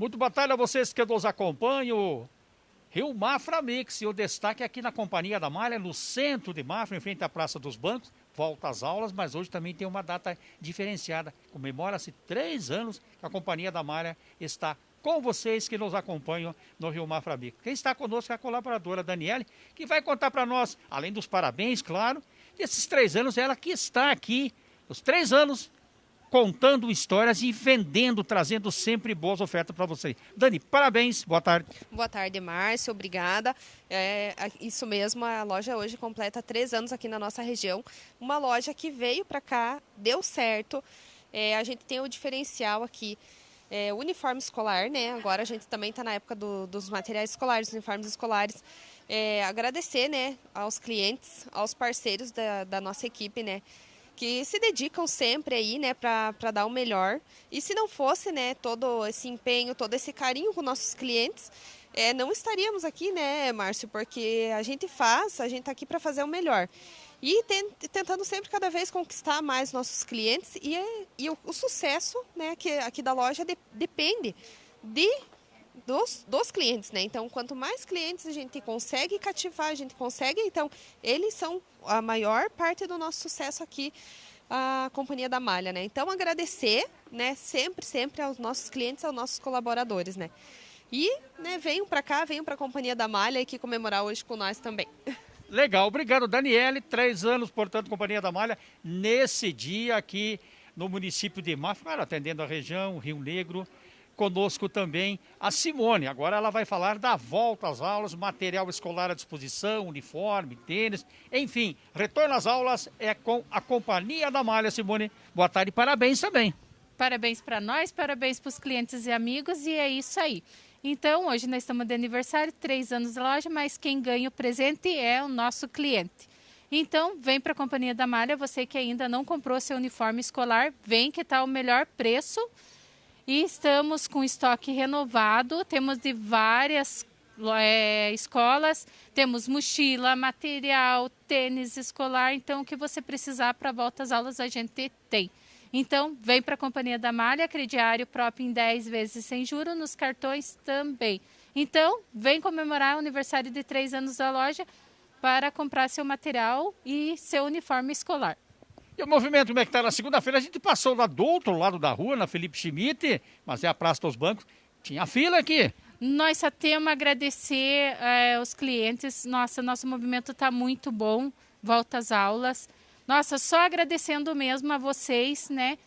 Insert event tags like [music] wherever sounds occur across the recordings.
Muito boa tarde a vocês que nos acompanham. Rio Mafra Mix, e o destaque aqui na Companhia da Malha, no centro de Mafra, em frente à Praça dos Bancos. Volta às aulas, mas hoje também tem uma data diferenciada. Comemora-se três anos que a Companhia da Malha está com vocês que nos acompanham no Rio Mafra Mix. Quem está conosco é a colaboradora Daniele, que vai contar para nós, além dos parabéns, claro, desses três anos, ela que está aqui, os três anos contando histórias e vendendo, trazendo sempre boas ofertas para vocês. Dani, parabéns, boa tarde. Boa tarde, Márcio, obrigada. É, isso mesmo, a loja hoje completa três anos aqui na nossa região. Uma loja que veio para cá, deu certo. É, a gente tem o diferencial aqui. É, uniforme escolar, né? Agora a gente também está na época do, dos materiais escolares, uniformes escolares. É, agradecer, né, aos clientes, aos parceiros da, da nossa equipe, né? Que se dedicam sempre aí, né, para dar o melhor. E se não fosse, né, todo esse empenho, todo esse carinho com nossos clientes, é, não estaríamos aqui, né, Márcio, porque a gente faz, a gente está aqui para fazer o melhor. E tentando sempre cada vez conquistar mais nossos clientes e, e o, o, sucesso, né, que aqui da loja de, depende de dos, dos clientes, né? Então, quanto mais clientes a gente consegue cativar, a gente consegue, então, eles são a maior parte do nosso sucesso aqui, a Companhia da Malha, né? Então, agradecer, né, sempre, sempre aos nossos clientes, aos nossos colaboradores, né? E, né, venham para cá, venham para a Companhia da Malha aqui comemorar hoje com nós também. [laughs] Legal, obrigado, Daniele. Três anos, portanto, Companhia da Malha, nesse dia aqui no município de Mafra, atendendo a região, Rio Negro, Conosco também a Simone. Agora ela vai falar da volta às aulas, material escolar à disposição, uniforme, tênis, enfim. Retorno às aulas é com a Companhia da Malha, Simone. Boa tarde e parabéns também. Parabéns para nós, parabéns para os clientes e amigos e é isso aí. Então, hoje nós estamos de aniversário, três anos de loja, mas quem ganha o presente é o nosso cliente. Então, vem para a Companhia da Malha, você que ainda não comprou seu uniforme escolar, vem que está o melhor preço e estamos com estoque renovado, temos de várias é, escolas, temos mochila, material, tênis escolar, então o que você precisar para volta às aulas a gente tem. Então, vem para a Companhia da Malha, crediário próprio em 10 vezes sem juros, nos cartões também. Então, vem comemorar o aniversário de 3 anos da loja para comprar seu material e seu uniforme escolar. E o movimento, como é que tá? Na segunda-feira a gente passou lá do outro lado da rua, na Felipe Schmidt, mas é a Praça dos Bancos. Tinha fila aqui. Nós só temos a agradecer é, os clientes. Nossa, nosso movimento está muito bom. Volta às aulas. Nossa, só agradecendo mesmo a vocês, né?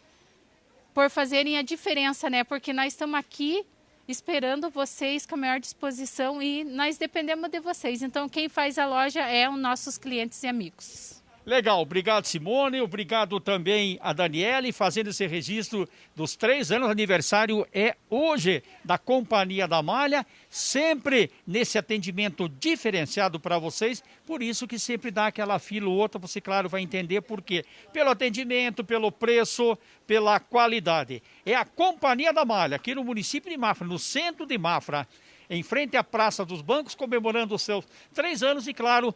Por fazerem a diferença, né? Porque nós estamos aqui esperando vocês com a maior disposição e nós dependemos de vocês. Então, quem faz a loja é os nossos clientes e amigos. Legal, obrigado Simone, obrigado também a Daniele, fazendo esse registro dos três anos, aniversário é hoje da Companhia da Malha, sempre nesse atendimento diferenciado para vocês, por isso que sempre dá aquela fila ou outra, você claro vai entender por quê. Pelo atendimento, pelo preço, pela qualidade. É a Companhia da Malha, aqui no município de Mafra, no centro de Mafra, em frente à Praça dos Bancos, comemorando os seus três anos e claro,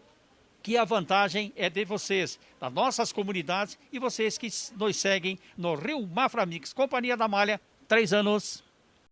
que a vantagem é de vocês, das nossas comunidades e vocês que nos seguem no Rio Mafra Mix, Companhia da Malha, três anos.